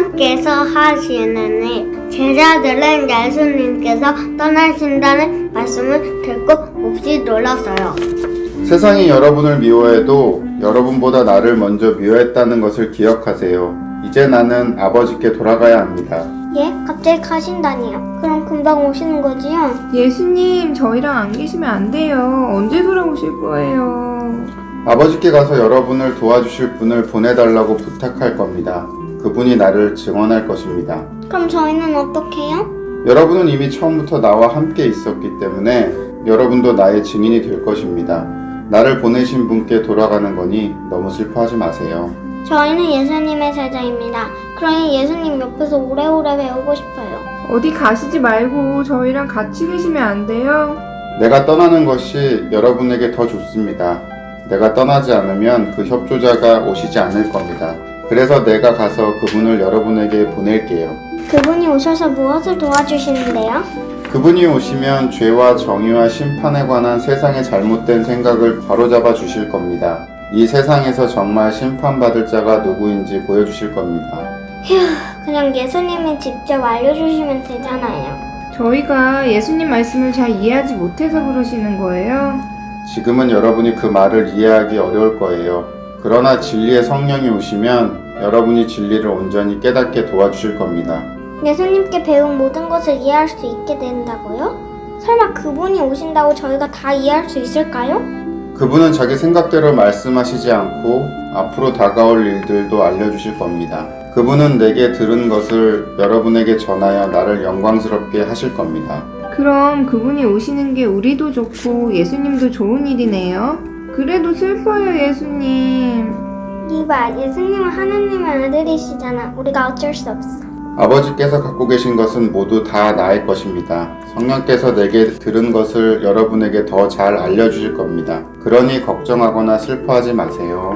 하나님께서 하시는 일, 제자들은 예수님께서 떠나신다는 말씀을 듣고 몹시 놀랐어요. 세상이 여러분을 미워해도 여러분보다 나를 먼저 미워했다는 것을 기억하세요. 이제 나는 아버지께 돌아가야 합니다. 예? 갑자기 가신다니요? 그럼 금방 오시는 거지요? 예수님, 저희랑 안 계시면 안 돼요. 언제 돌아오실 거예요? 아버지께 가서 여러분을 도와주실 분을 보내달라고 부탁할 겁니다. 그분이 나를 증언할 것입니다. 그럼 저희는 어떻게 해요? 여러분은 이미 처음부터 나와 함께 있었기 때문에 여러분도 나의 증인이 될 것입니다. 나를 보내신 분께 돌아가는 거니 너무 슬퍼하지 마세요. 저희는 예수님의 제자입니다. 그러니 예수님 옆에서 오래오래 배우고 싶어요. 어디 가시지 말고 저희랑 같이 계시면 안 돼요? 내가 떠나는 것이 여러분에게 더 좋습니다. 내가 떠나지 않으면 그 협조자가 오시지 않을 겁니다. 그래서 내가 가서 그분을 여러분에게 보낼게요. 그분이 오셔서 무엇을 도와주시는데요? 그분이 오시면 죄와 정의와 심판에 관한 세상의 잘못된 생각을 바로잡아 주실 겁니다. 이 세상에서 정말 심판받을 자가 누구인지 보여주실 겁니다. 휴, 그냥 예수님이 직접 알려주시면 되잖아요. 저희가 예수님 말씀을 잘 이해하지 못해서 그러시는 거예요? 지금은 여러분이 그 말을 이해하기 어려울 거예요. 그러나 진리의 성령이 오시면 여러분이 진리를 온전히 깨닫게 도와주실 겁니다. 예수님께 배운 모든 것을 이해할 수 있게 된다고요? 설마 그분이 오신다고 저희가 다 이해할 수 있을까요? 그분은 자기 생각대로 말씀하시지 않고 앞으로 다가올 일들도 알려주실 겁니다. 그분은 내게 들은 것을 여러분에게 전하여 나를 영광스럽게 하실 겁니다. 그럼 그분이 오시는 게 우리도 좋고 예수님도 좋은 일이네요? 그래도 슬퍼요, 예수님. 이봐, 예수님은 하나님의 아들이시잖아. 우리가 어쩔 수 없어. 아버지께서 갖고 계신 것은 모두 다 나의 것입니다. 성령께서 내게 들은 것을 여러분에게 더 잘 알려주실 겁니다. 그러니 걱정하거나 슬퍼하지 마세요.